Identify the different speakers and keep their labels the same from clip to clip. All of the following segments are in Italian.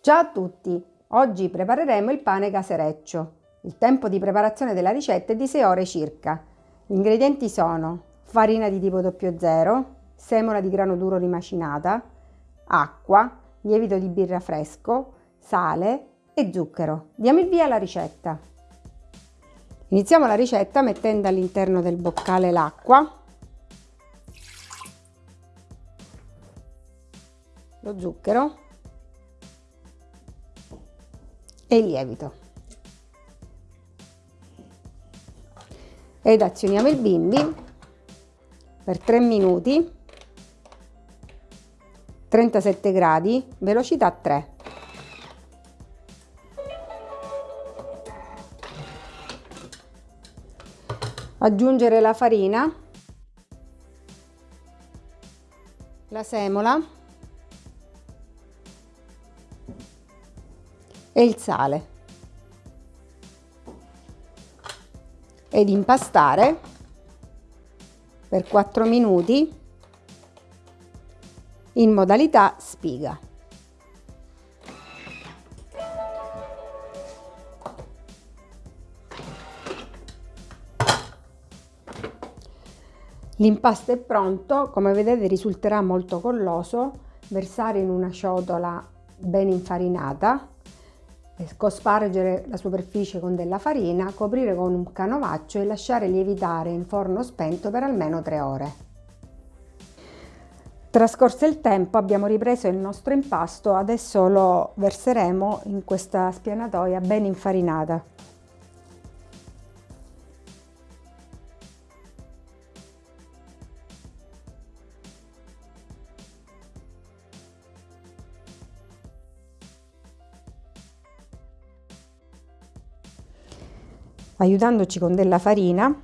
Speaker 1: Ciao a tutti! Oggi prepareremo il pane casereccio. Il tempo di preparazione della ricetta è di 6 ore circa. Gli ingredienti sono farina di tipo 00, semola di grano duro rimacinata, acqua, lievito di birra fresco, sale e zucchero. Diamo il via alla ricetta. Iniziamo la ricetta mettendo all'interno del boccale l'acqua, lo zucchero e il lievito. Ed azioniamo il bimbi per 3 minuti, 37 gradi, velocità 3. Aggiungere la farina, la semola e il sale ed impastare per 4 minuti in modalità spiga. L'impasto è pronto, come vedete risulterà molto colloso, versare in una ciotola ben infarinata cospargere la superficie con della farina, coprire con un canovaccio e lasciare lievitare in forno spento per almeno 3 ore. Trascorso il tempo abbiamo ripreso il nostro impasto, adesso lo verseremo in questa spianatoia ben infarinata. Aiutandoci con della farina.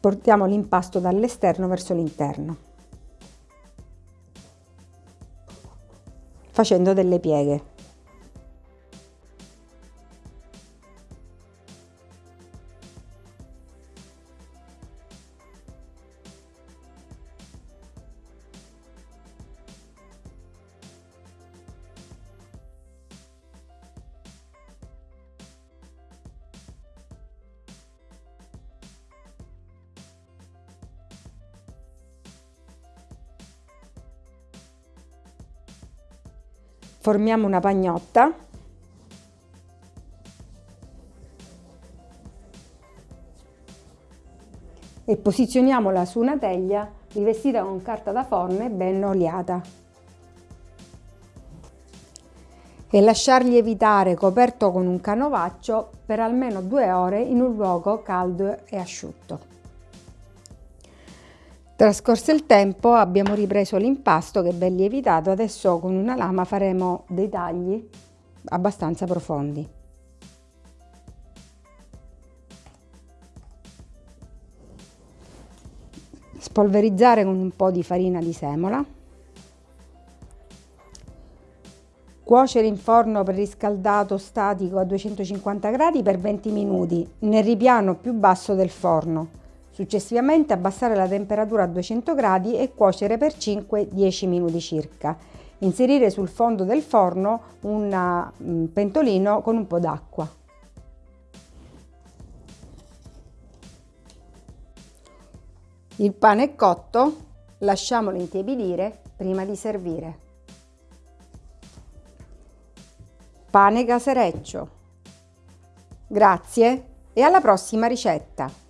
Speaker 1: Portiamo l'impasto dall'esterno verso l'interno facendo delle pieghe formiamo una pagnotta e posizioniamola su una teglia rivestita con carta da forno e ben oliata e lasciar lievitare coperto con un canovaccio per almeno due ore in un luogo caldo e asciutto. Trascorso il tempo abbiamo ripreso l'impasto che è ben lievitato, adesso con una lama faremo dei tagli abbastanza profondi. Spolverizzare con un po' di farina di semola. Cuocere in forno preriscaldato statico a 250 gradi per 20 minuti nel ripiano più basso del forno Successivamente abbassare la temperatura a 200 gradi e cuocere per 5-10 minuti circa. Inserire sul fondo del forno un mm, pentolino con un po' d'acqua. Il pane è cotto, lasciamolo intiepidire prima di servire. Pane casereccio. Grazie e alla prossima ricetta!